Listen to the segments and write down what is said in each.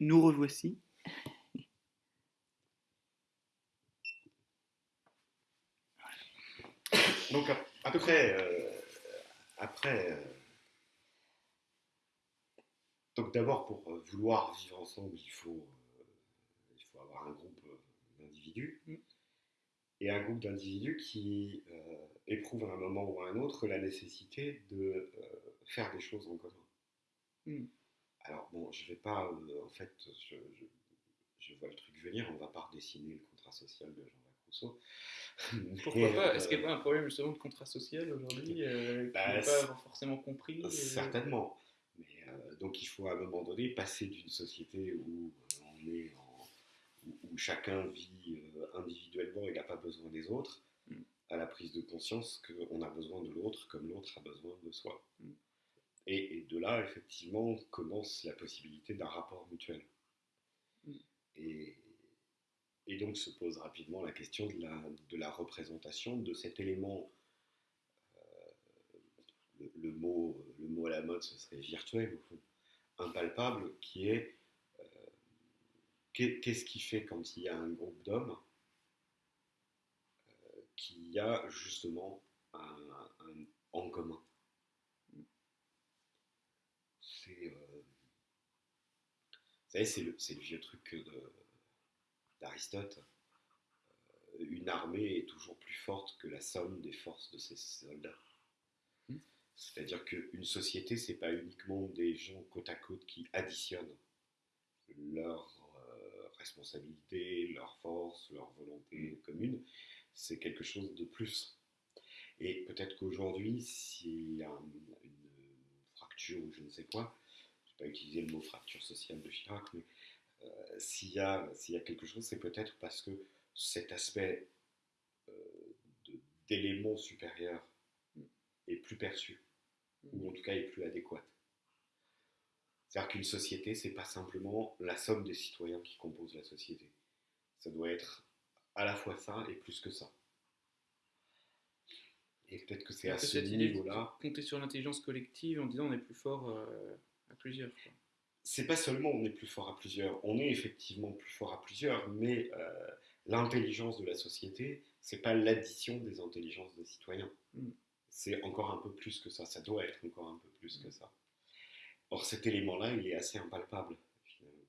Nous revoici. Donc après, euh, après euh, donc d'abord pour euh, vouloir vivre ensemble, il faut, il faut avoir un groupe d'individus Mm. et un groupe d'individus qui éprouvent à un moment ou à un autre la nécessité de faire des choses en commun. Mm. Alors bon, je vais pas, en fait, je, je, je vois le truc venir, on va pas redessiner le contrat social de Jean-Jacques Rousseau. Pourquoi pas? euh, Est-ce qu'il n'y a pas un problème justement de contrat social aujourd'hui euh, Bah, pas forcément compris euh, Certainement. Mais, euh, donc il faut à un moment donné passer d'une société où euh, on est en- où, où chacun vit euh, individuellement et n'a pas besoin des autres, Mm. à la prise de conscience qu'on a besoin de l'autre comme l'autre a besoin de soi. Mm. Et, et de là, effectivement, commence la possibilité d'un rapport mutuel. Mm. Et, et donc se pose rapidement la question de la, de la représentation de cet élément le, le mot, le mot à la mode, ce serait virtuel, au fond, impalpable, qui est euh, qu'est- qu'est-ce qui fait quand il y a un groupe d'hommes euh, qu'il y a justement un, un en commun? C'est, euh, vous savez, c'est le, le vieux truc d'Aristote. Euh, une armée est toujours plus forte que la somme des forces de ses soldats. C'est-à-dire qu'une société, c'est pas uniquement des gens côte à côte qui additionnent leurs euh, responsabilités, leurs forces, leurs volontés communes. C'est quelque chose de plus. Et peut-être qu'aujourd'hui, s'il y a un- une ou je ne sais quoi, je ne vais pas utiliser le mot fracture sociale de Chirac, mais euh, s'il y, a- quelque chose, c'est peut-être parce que cet aspect euh, d'élément supérieur est plus perçu ou en tout cas est plus adéquate. C'est-à-dire qu'une société, c'est pas simplement la somme des citoyens qui composent la société. Ça doit être à la fois ça et plus que ça. Et peut-être que c'est à ce niveau-là. compter sur l'intelligence collective en disant on est plus fort euh, à plusieurs. C'est pas seulement on est plus fort à plusieurs, on est effectivement plus fort à plusieurs, mais euh, l'intelligence de la société, c'est pas l'addition des intelligences des citoyens. Mm. C'est encore un peu plus que ça, ça doit être encore un peu plus que ça. Or cet élément-là, il est assez impalpable, finalement.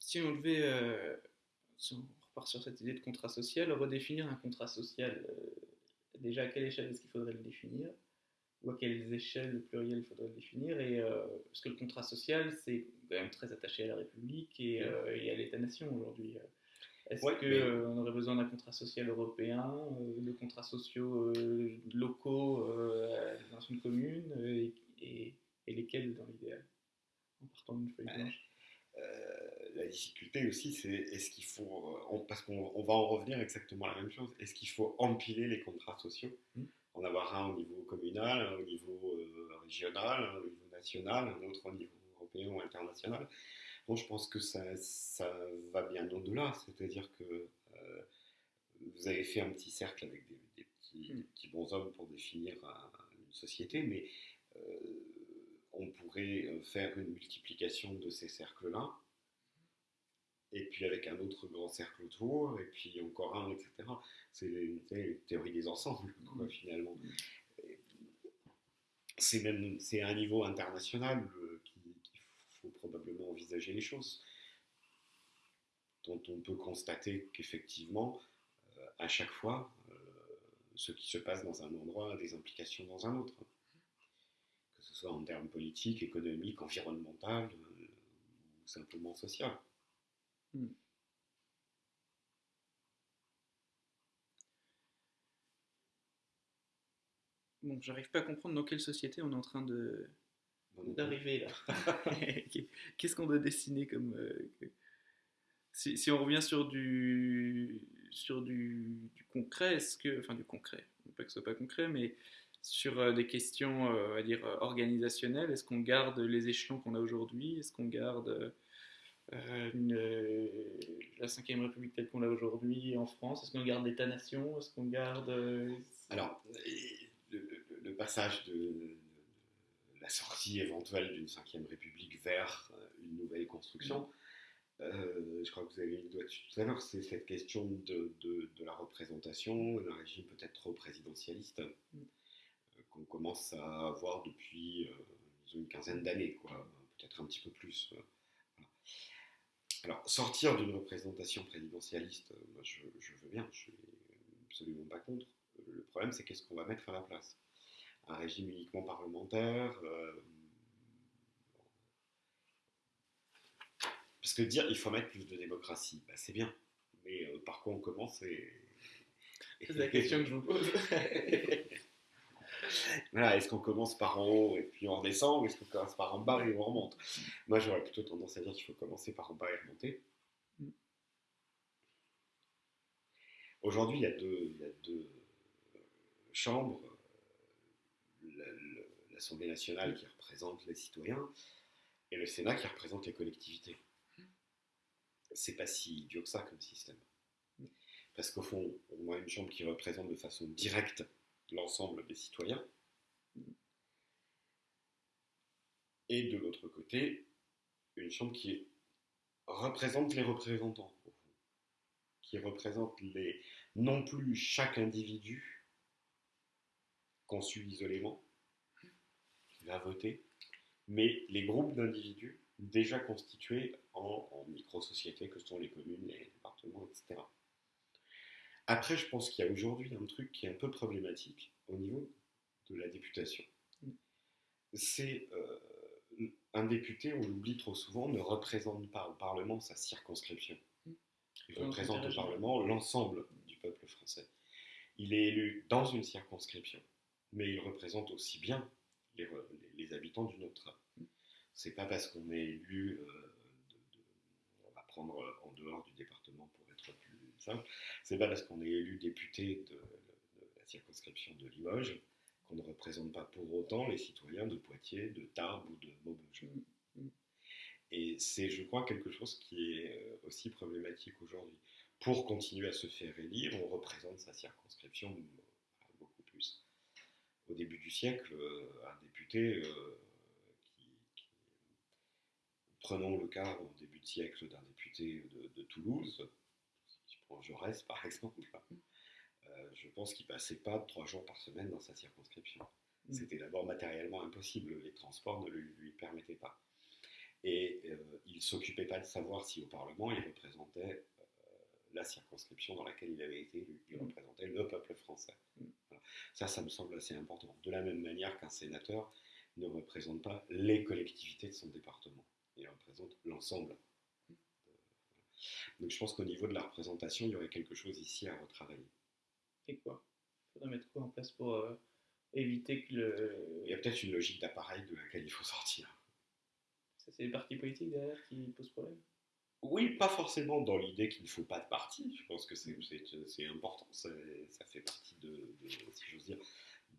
Si on devait, euh, sur cette idée de contrat social, redéfinir un contrat social, euh, déjà à quelle échelle est-ce qu'il faudrait le définir? Ou à quelles échelles, le pluriel, il faudrait le définir? Et, euh, Parce que le contrat social, c'est quand même très attaché à la République et, euh, et à l'État-nation aujourd'hui. Est-ce Ouais, qu'on mais- aurait besoin d'un contrat social européen, de contrats sociaux locaux dans une commune, et, et- lesquels dans l'idéal? En partant d'une feuille blanche. La difficulté aussi, c'est est-ce qu'il faut, euh, on- parce qu'on on va en revenir exactement à la même chose, est-ce qu'il faut empiler les contrats sociaux, en avoir un au niveau communal, un au niveau euh, régional, un au niveau national, un autre au niveau européen ou international. Bon, je pense que ça, ça va bien au-delà, c'est-à-dire que euh, vous avez fait un petit cercle avec des, des petits, Mm. des petits bons hommes pour définir un- une société, mais on pourrait faire une multiplication de ces cercles-là, et puis avec un autre grand cercle autour, et puis encore un, etc. C'est les théories des ensembles, quoi, Mm. finalement. C'est même c'est à un niveau international euh, qu'il faut probablement envisager les choses, dont on peut constater qu'effectivement, euh, à chaque fois, euh, ce qui se passe dans un endroit a des implications dans un autre que ce soit en termes politiques, économiques, environnementaux euh, ou simplement social. Hmm. Bon, j'arrive pas à comprendre dans quelle société on est en train de d'arriver là. Qu'est-ce qu'on doit dessiner comme euh, que- si, si on revient sur du sur du, du concret, est-ce que enfin du concret, pas que ce soit pas concret, mais sur euh, des questions, euh, on va dire euh, organisationnelles, est-ce qu'on garde les échelons qu'on a aujourd'hui? Est-ce qu'on garde euh, euh, une, euh, la 5ème République telle qu'on l'a aujourd'hui en France Est-ce qu'on garde l'État-nation Est-ce qu'on garde euh, Alors, le, passage de, de- la sortie éventuelle d'une cinquième république vers euh, une nouvelle construction. Euh, je crois que vous avez mis le doigt dessus tout à l'heure, c'est cette question de, de- de la représentation, d'un régime peut-être trop présidentialiste, euh, qu'on commence à avoir depuis euh, une quinzaine d'années, quoi, peut-être un petit peu plus. euh. Alors, sortir d'une représentation présidentialiste, euh, moi, je, je veux bien, je suis absolument pas contre. Le problème, c'est qu'est-ce qu'on va mettre à la place? Un régime uniquement parlementaire euh, Parce que dire il faut mettre plus de démocratie, bah, c'est bien. Mais euh, par quoi on commence et... C'est la question que je vous pose. Voilà, est-ce qu'on commence par en haut et puis on redescend ou est-ce qu'on commence par en bas et on remonte? Moi j'aurais plutôt tendance à dire qu'il faut commencer par en bas et remonter. Aujourd'hui il y a deux, il y a deux chambres. L'Assemblée nationale qui représente les citoyens et le Sénat qui représente les collectivités. C'est pas si idiot que ça comme système. Parce qu'au fond, on a une chambre qui représente de façon directe l'ensemble des citoyens. Et de l'autre côté, une chambre qui représente les représentants, qui représente les, non plus chaque individu conçu isolément, qui va voter, mais les groupes d'individus déjà constitués en, en micro-sociétés que sont les communes, les départements, etc. Après, je pense qu'il y a aujourd'hui un truc qui est un peu problématique au niveau de la députation. C'est euh, un député, on l'oublie trop souvent, ne représente pas au Parlement sa circonscription. Il représente au. Parlement l'ensemble du peuple français. Il est élu dans une circonscription, mais il représente aussi bien les, re- les- les habitants d'une autre. C'est pas parce qu'on est élu, euh, de- de- on va prendre en dehors du département pour simple, c'est pas parce qu'on est élu député de, de la circonscription de Limoges qu'on ne représente pas pour autant les citoyens de Poitiers, de Tarbes ou de Maubeuge. Mm. Et c'est, je crois, quelque chose qui est euh, aussi problématique aujourd'hui. Pour continuer à se faire élire, on représente sa circonscription euh, beaucoup plus. Au début du siècle, euh, un député euh, qui, qui- Prenons le cas au début de siècle d'un député de, de Toulouse, prends Jaurès par exemple, euh, je pense qu'il passait pas trois jours par semaine dans sa circonscription. Mm. C'était d'abord matériellement impossible, les transports ne le lui permettaient pas. Et euh, il ne s'occupait pas de savoir si au Parlement il représentait euh, la circonscription dans laquelle il avait été élu. Il Mm. représentait le peuple français. Mm. Voilà. Ça, ça me semble assez important. De la même manière qu'un sénateur ne représente pas les collectivités de son département. Il représente l'ensemble. Donc je pense qu'au niveau de la représentation, il y aurait quelque chose ici à retravailler. Et quoi? Il faudrait mettre quoi en place pour euh, éviter que le. Il y a peut-être une logique d'appareil de laquelle il faut sortir. Ça, c'est les partis politiques derrière qui posent problème? Oui, pas forcément dans l'idée qu'il ne faut pas de parti. Je pense que c'est important. Ça fait partie de, de, si j'ose dire,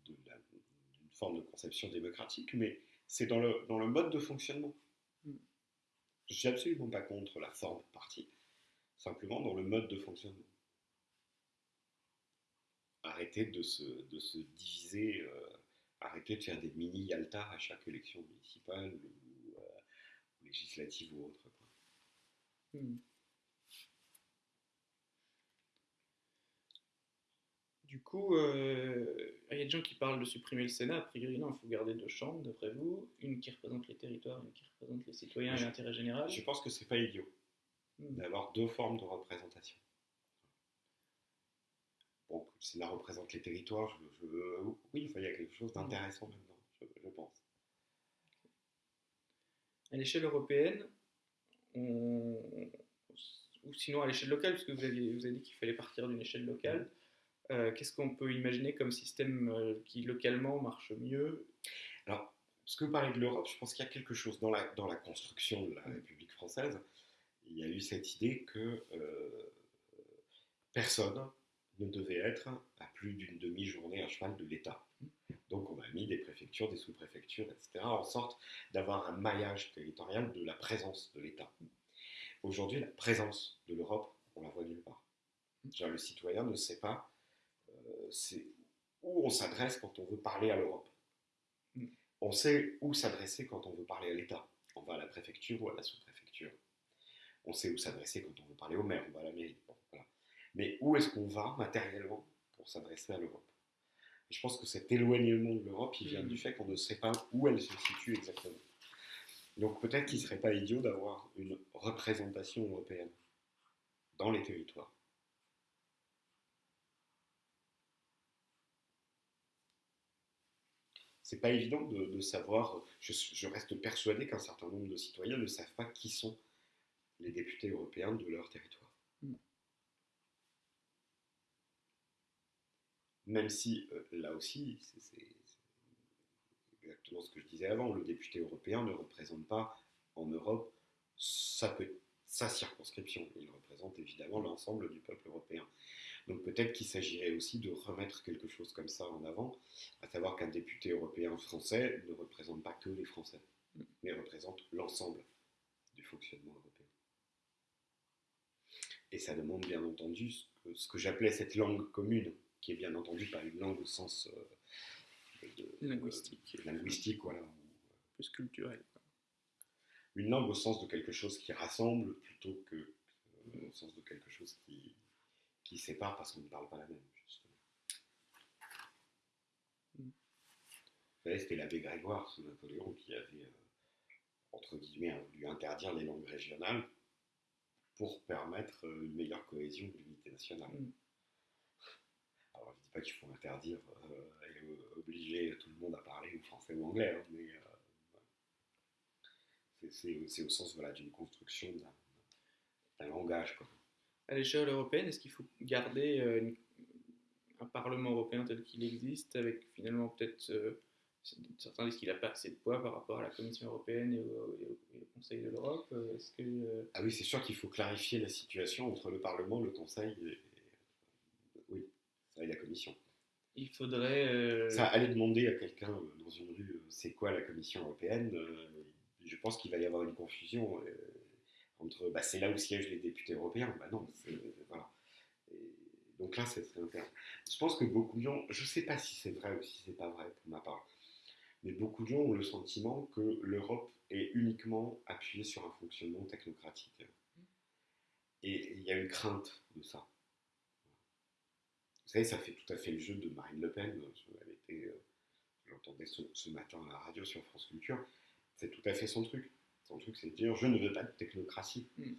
de d'une forme de conception démocratique, mais c'est dans le, dans le mode de fonctionnement. Mm. Je suis absolument pas contre la forme parti, simplement dans le mode de fonctionnement. Arrêter de se, de se diviser, euh, arrêter de faire des mini Yalta à chaque élection municipale ou euh, législative ou autre. quoi. Hmm. Du coup, euh, il y a des gens qui parlent de supprimer le Sénat. A priori, non, il faut garder deux chambres, d'après vous. Une qui représente les territoires, une qui représente les citoyens et l'intérêt général. Je pense que c'est pas idiot. D'avoir deux formes de représentation. Bon, Sénat représente les territoires, je, je- oui, enfin, il y a quelque chose d'intéressant là-dedans, je, je pense. À l'échelle européenne, on- ou sinon à l'échelle locale, parce que vous avez, vous avez dit qu'il fallait partir d'une échelle locale, euh, qu'est-ce qu'on peut imaginer comme système euh, qui localement marche mieux? Alors, parce que vous parlez de l'Europe, je pense qu'il y a quelque chose dans la, dans la construction de la. République française. Il y a eu cette idée que euh, personne ne devait être à plus d'une demi-journée à cheval de l'État. Donc on a mis des préfectures, des sous-préfectures, etc., en sorte d'avoir un maillage territorial de la présence de l'État. Aujourd'hui, la présence de l'Europe, on la voit nulle part. C'est-à-dire, Le citoyen ne sait pas euh, où on s'adresse quand on veut parler à l'Europe. On sait où s'adresser quand on veut parler à l'État. On va à la préfecture ou à la sous-préfecture. On sait où s'adresser quand on veut parler au maire, on va à la mairie. Bon, voilà. Mais où est-ce qu'on va matériellement pour s'adresser à l'Europe? Je pense que cet éloignement de l'Europe, il vient Mhm. du fait qu'on ne sait pas où elle se situe exactement. Donc peut-être qu'il ne serait pas idiot d'avoir une représentation européenne dans les territoires. C'est pas évident de, de savoir. Je, je reste persuadé qu'un certain nombre de citoyens ne savent pas qui sont les députés européens de leur territoire. Mm. Même si, euh, là aussi, c'est exactement ce que je disais avant, le député européen ne représente pas en Europe sa, sa circonscription. Il représente évidemment l'ensemble du peuple européen. Donc peut-être qu'il s'agirait aussi de remettre quelque chose comme ça en avant, à savoir qu'un député européen français ne représente pas que les Français, mais représente l'ensemble du fonctionnement européen. Et ça demande bien entendu ce que, ce que j'appelais cette langue commune, qui est bien entendu pas une langue au sens euh, de- Linguistique. euh, linguistique, voilà, Plus culturel. une langue au sens de quelque chose qui rassemble plutôt que euh, au sens de quelque chose qui, qui sépare parce qu'on ne parle pas la même, justement. Mm. Vous savez, c'était l'abbé Grégoire sous Napoléon qui avait, entre guillemets, voulu interdire les langues régionales pour permettre euh, une meilleure cohésion de l'unité nationale. Mm. Alors, je ne dis pas qu'il faut interdire euh, et euh, obliger tout le monde à parler ou français ou anglais, hein, mais euh, c'est- au sens voilà, d'une construction d'un langage. Quoi. À l'échelle européenne, est-ce qu'il faut garder une- un Parlement européen tel qu'il existe, avec finalement peut-être certains disent qu'il n'a pas assez de poids par rapport à la Commission européenne et au, et au- et au Conseil de l'Europe euh, Est-ce que euh, Ah oui, c'est sûr qu'il faut clarifier la situation entre le Parlement, le Conseil et, oui, et la Commission. il faudrait euh, Ça, aller demander à quelqu'un dans une rue, c'est quoi la Commission européenne euh, Je pense qu'il va y avoir une confusion euh, entre, bah, c'est là où siègent les députés européens. Bah non, voilà. Et donc là, c'est très intéressant. Je pense que beaucoup de gens, je ne sais pas si c'est vrai ou si c'est pas vrai pour ma part, mais beaucoup de gens ont le sentiment que l'Europe est uniquement appuyée sur un fonctionnement technocratique. Et il y a une crainte de ça. Vous savez, ça fait tout à fait le jeu de Marine Le Pen. Elle était, euh, je l'entendais ce, ce matin à la radio sur France Culture. C'est tout à fait son truc. Son truc, c'est de dire je ne veux pas de technocratie. Mm.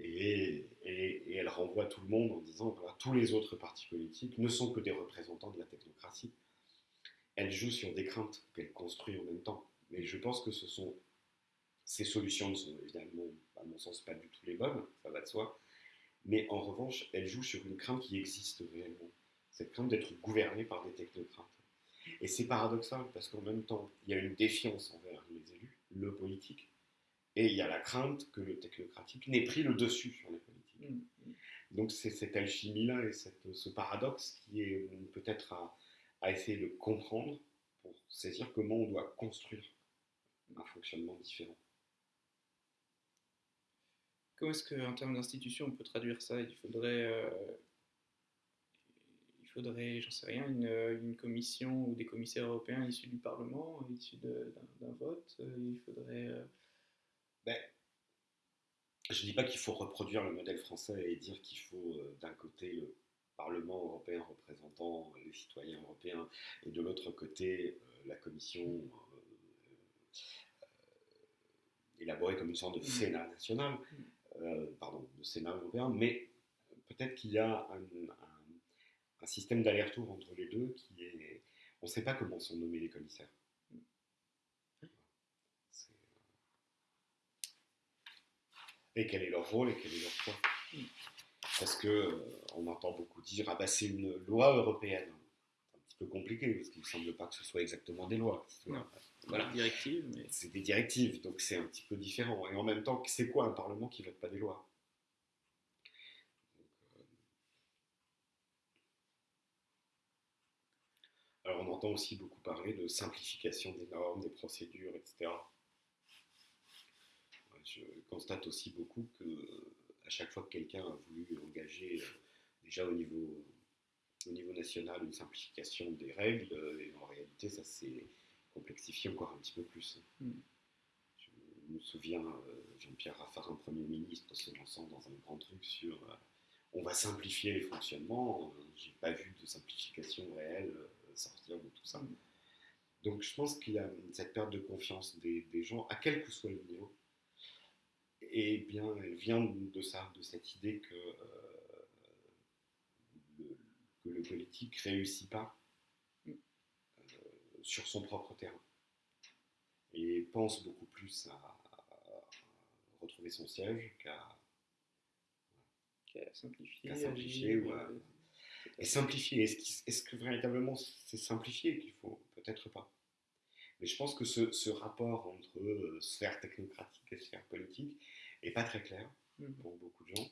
Et, et- et elle renvoie tout le monde en disant voilà, tous les autres partis politiques ne sont que des représentants de la technocratie. Elle joue sur des craintes qu'elle construit en même temps. Mais je pense que ce sont ces solutions ne sont évidemment, à mon sens, pas du tout les bonnes, ça va de soi. Mais en revanche, elle joue sur une crainte qui existe réellement. Cette crainte d'être gouvernée par des technocrates. Et c'est paradoxal parce qu'en même temps, il y a une défiance envers les élus, le politique, et il y a la crainte que le technocratique n'ait pris le dessus sur les politiques. mm. Donc c'est cette alchimie-là et cette- ce paradoxe qui est peut-être à, à essayer de comprendre pour saisir comment on doit construire un fonctionnement différent. Comment est-ce qu'en termes d'institution, on peut traduire ça? Il faudrait, euh, il faudrait, j'en sais rien, une, une commission ou des commissaires européens issus du Parlement, issus d'un vote? Il faudrait. euh, Ben, je ne dis pas qu'il faut reproduire le modèle français et dire qu'il faut euh, d'un côté le Parlement européen représentant les citoyens européens et de l'autre côté euh, la Commission euh, euh, élaborée comme une sorte de Mm. Sénat national, euh, pardon, de Sénat européen, mais peut-être qu'il y a un, un- un système d'aller-retour entre les deux qui est... On ne sait pas comment sont nommés les commissaires. C'est- et quel est leur rôle et quel est leur poids. Parce que euh, on entend beaucoup dire ah bah c'est une loi européenne. C'est un petit peu compliqué parce qu'il ne semble pas que ce soit exactement des lois. Non. Voilà. directive, mais C'est des directives, donc c'est un petit peu différent. Et en même temps, c'est quoi un parlement qui vote pas des lois? Euh, Alors on entend aussi beaucoup parler de simplification des normes, des procédures, etc. Je constate aussi beaucoup que à chaque fois que quelqu'un a voulu engager euh, déjà au niveau, au niveau national une simplification des règles, euh, et en réalité ça s'est complexifier encore un petit peu plus. Mm. Je me souviens, euh, Jean-Pierre Raffarin, Premier ministre, se lançant dans un grand truc sur on va simplifier les fonctionnements. J'ai pas vu de simplification réelle sortir de tout ça. Mm. Donc je pense qu'il y a cette perte de confiance des, des gens, à quel que soit le niveau. Et bien, elle vient de ça, de cette idée que, euh, le, que le politique réussit pas Mm. euh, sur son propre terrain. Et pense beaucoup plus à, à retrouver son siège qu'à simplifier, ou à- euh, Et simplifier, est-ce, que véritablement c'est simplifier qu'il faut? Peut-être pas. Mais je pense que ce, ce rapport entre sphère technocratique et sphère politique est pas très clair Mhm. pour beaucoup de gens.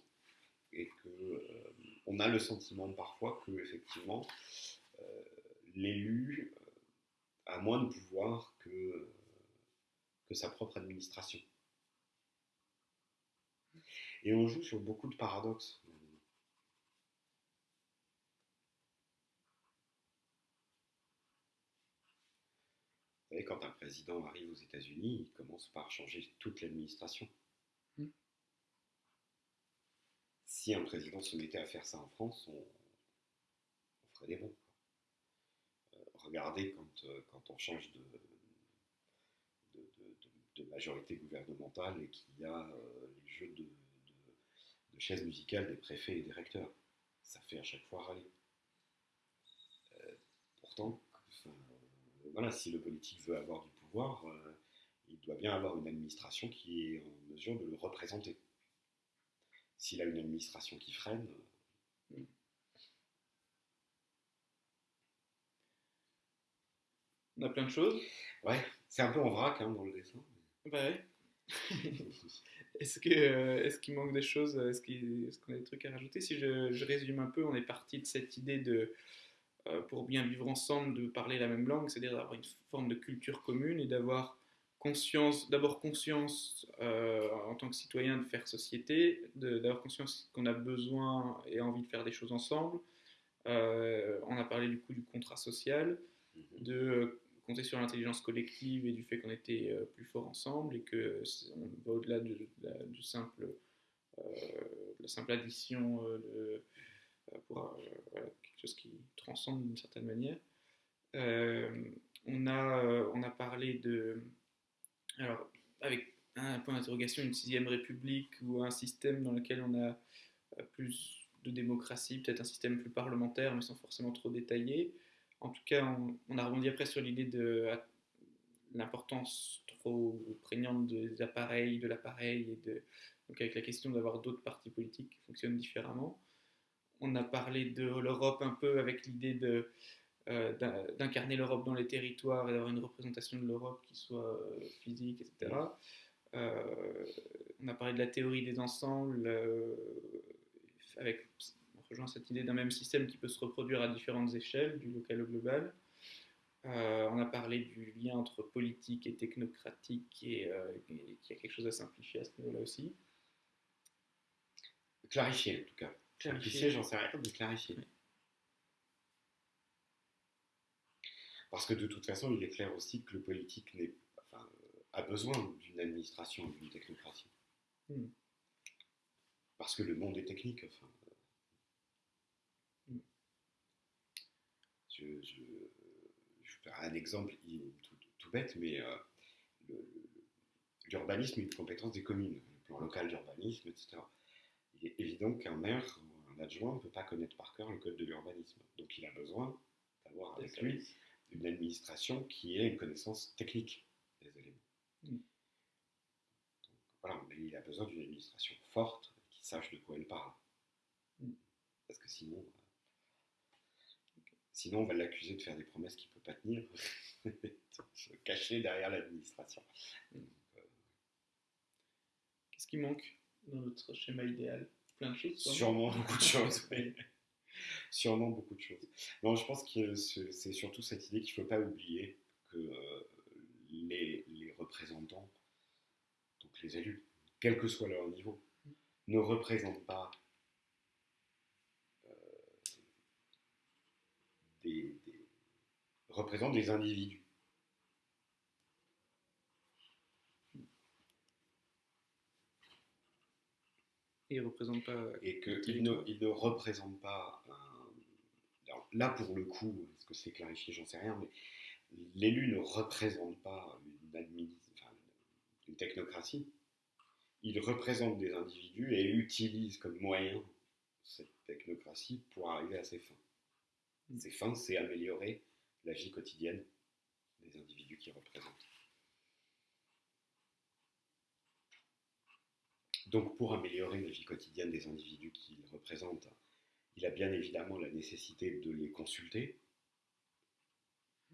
Et que euh, on a le sentiment parfois que effectivement euh, l'élu euh, a moins de pouvoir que, que sa propre administration. Et on joue sur beaucoup de paradoxes. Vous savez, quand un président arrive aux États-Unis, il commence par changer toute l'administration. Mm. Si un président se mettait à faire ça en France, on, ferait des bons. Euh, regardez quand, euh, quand on change de, majorité gouvernementale et qu'il y a euh, les jeux de, chaises musicales des préfets et des recteurs. Ça fait à chaque fois râler. Pourtant, voilà, si le politique veut avoir du pouvoir, il doit bien avoir une administration qui est en mesure de le représenter. S'il a une administration qui freine, euh, On a plein de choses. ouais, c'est un peu en vrac hein, dans le dessin. Bah ouais. Est-ce que euh, est-ce qu'il manque des choses Est-ce qu'il- est-ce qu'on a des trucs à rajouter? Si je, je résume un peu, on est parti de cette idée de euh, pour bien vivre ensemble, de parler la même langue, c'est-à-dire d'avoir une forme de culture commune et d'avoir conscience, d'abord conscience euh, en tant que citoyen de faire société, d'avoir conscience qu'on a besoin et envie de faire des choses ensemble. Euh, on a parlé du coup du contrat social Mhm. de euh, compter sur l'intelligence collective et du fait qu'on était euh, plus fort ensemble et que on va au-delà de, de la, du simple, de la simple addition de- pour voilà, quelque chose qui transcende d'une certaine manière. On, a, on a parlé de. Alors, avec un point d'interrogation, une sixième république ou un système dans lequel on a euh, plus de démocratie, peut-être un système plus parlementaire, mais sans forcément trop détaillé. En tout cas, on, a rebondi après sur l'idée de à- l'importance trop prégnante des appareils, de l'appareil, et de, donc avec la question d'avoir d'autres partis politiques qui fonctionnent différemment. On a parlé de l'Europe un peu avec l'idée de euh, d'in- d'incarner l'Europe dans les territoires et d'avoir une représentation de l'Europe qui soit euh, physique, etc. Euh, on a parlé de la théorie des ensembles, euh, avec, on rejoint cette idée d'un même système qui peut se reproduire à différentes échelles, du local au global. Euh, on a parlé du lien entre politique et technocratique et, et qu'il y a quelque chose à simplifier à ce niveau-là aussi. Clarifier en tout cas. Clarifier. J'en sais rien, mais clarifier. Oui. Parce que de toute façon, il est clair aussi que le politique n'est- enfin, a besoin d'une administration, d'une technocratie. Mm. Parce que le monde est technique. Enfin, euh. Mm. je, je, je vais faire un exemple tout, tout bête, mais euh, le- le- l'urbanisme est une compétence des communes, le plan local d'urbanisme, etc. Il est évident qu'un maire ou un adjoint ne peut pas connaître par cœur le code de l'urbanisme. Donc il a besoin d'avoir avec lui une administration qui ait une connaissance technique des éléments. Mm. Donc, voilà, mais il a besoin d'une administration forte qui sache de quoi elle parle. Mm. Parce que sinon, euh, sinon on va l'accuser de faire des promesses qu'il ne peut pas tenir, se cacher derrière l'administration. Qu'est-ce qui manque dans notre schéma idéal? Plein de choses. sûrement. Beaucoup de choses. oui. Sûrement beaucoup de choses. Non, je pense que c'est surtout cette idée qu'il ne faut pas oublier que euh, les, représentants, donc les élus, quel que soit leur niveau, ne représentent pas euh, des- représentent des individus. Et il ne représente pas. et qu'il ne, territoire. il ne représente pas un- alors là pour le coup, est-ce que c'est clarifié, j'en sais rien, mais l'élu ne représente pas une, adminis- enfin, une technocratie, il représente des individus et utilise comme moyen cette technocratie pour arriver à ses fins. Mm. Ses fins, c'est améliorer la vie quotidienne des individus qu'il représente. Donc pour améliorer la vie quotidienne des individus qu'il représente, il a bien évidemment la nécessité de les consulter,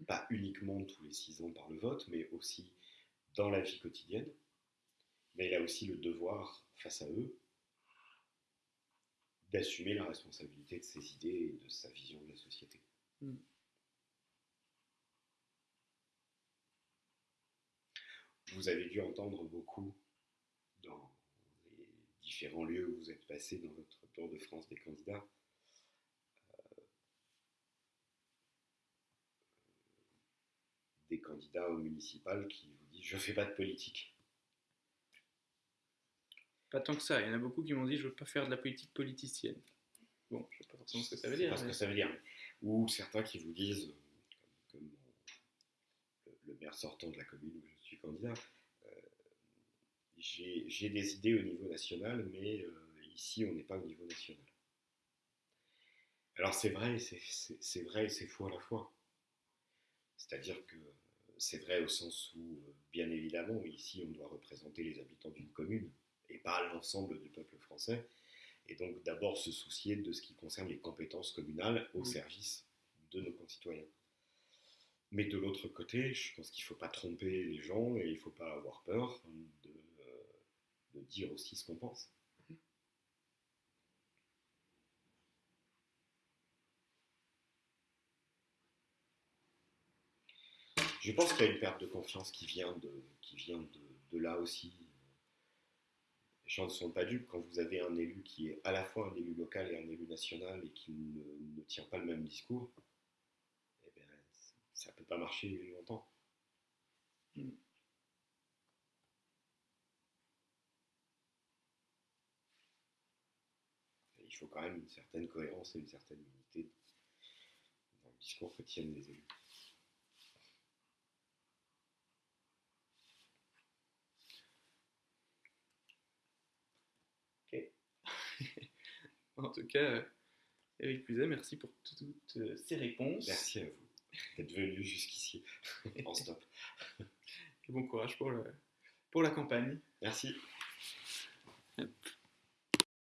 pas uniquement tous les six ans par le vote, mais aussi dans la vie quotidienne. Mais il a aussi le devoir, face à eux, d'assumer la responsabilité de ses idées et de sa vision de la société. Mm. Vous avez dû entendre beaucoup différents lieux où vous êtes passé dans votre tour de France des candidats. euh, des candidats au municipal qui vous disent je fais pas de politique. Pas tant que ça. Il y en a beaucoup qui m'ont dit je veux pas faire de la politique politicienne. Bon, je sais pas forcément ce que ça veut dire. pas ce que ça veut dire. Ou certains qui vous disent, comme, comme le, le maire sortant de la commune où je suis candidat, j'ai des idées au niveau national, mais euh, ici on n'est pas au niveau national. Alors c'est vrai, et c'est- vrai et c'est faux à la fois. C'est-à-dire que c'est vrai au sens où, euh, bien évidemment, ici on doit représenter les habitants d'une commune et pas l'ensemble du peuple français. Et donc d'abord se soucier de ce qui concerne les compétences communales au Mm. service de nos concitoyens. Mais de l'autre côté, je pense qu'il ne faut pas tromper les gens et il ne faut pas avoir peur de, de dire aussi ce qu'on pense. Je pense qu'il y a une perte de confiance qui vient de, là aussi. Les gens ne sont pas dupes quand vous avez un élu qui est à la fois un élu local et un élu national et qui ne, tient pas le même discours. Eh bien, ça ne peut pas marcher longtemps. Mm. Il faut quand même une certaine cohérence et une certaine unité dans le discours que tiennent les élus. En tout cas, euh, Eric Puzet, merci pour toutes euh, ces réponses. Merci à vous d'être venu jusqu'ici en stop. Et bon courage pour, le- pour la campagne. Merci.